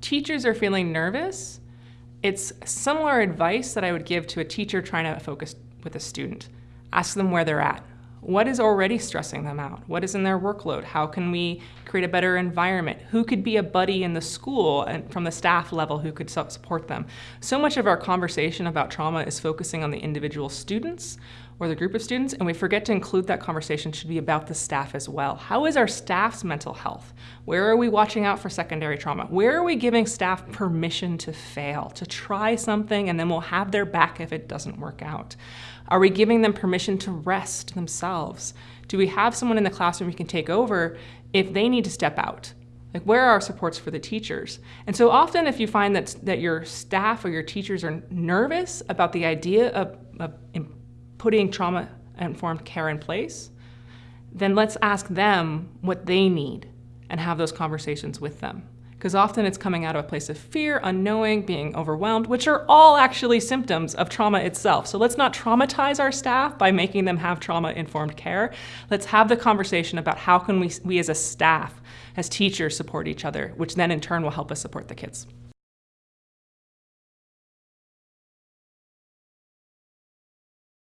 teachers are feeling nervous, it's similar advice that I would give to a teacher trying to focus with a student. Ask them where they're at. What is already stressing them out? What is in their workload? How can we create a better environment? Who could be a buddy in the school and from the staff level who could support them? So much of our conversation about trauma is focusing on the individual students or the group of students, and we forget to include that conversation should be about the staff as well. How is our staff's mental health? Where are we watching out for secondary trauma? Where are we giving staff permission to fail, to try something, and then we'll have their back if it doesn't work out? Are we giving them permission to rest themselves? Do we have someone in the classroom who can take over if they need to step out? Like where are our supports for the teachers? And so often if you find that, that your staff or your teachers are nervous about the idea of, of putting trauma-informed care in place, then let's ask them what they need and have those conversations with them. Because often it's coming out of a place of fear, unknowing, being overwhelmed, which are all actually symptoms of trauma itself. So let's not traumatize our staff by making them have trauma-informed care. Let's have the conversation about how can we, we as a staff, as teachers, support each other, which then in turn will help us support the kids.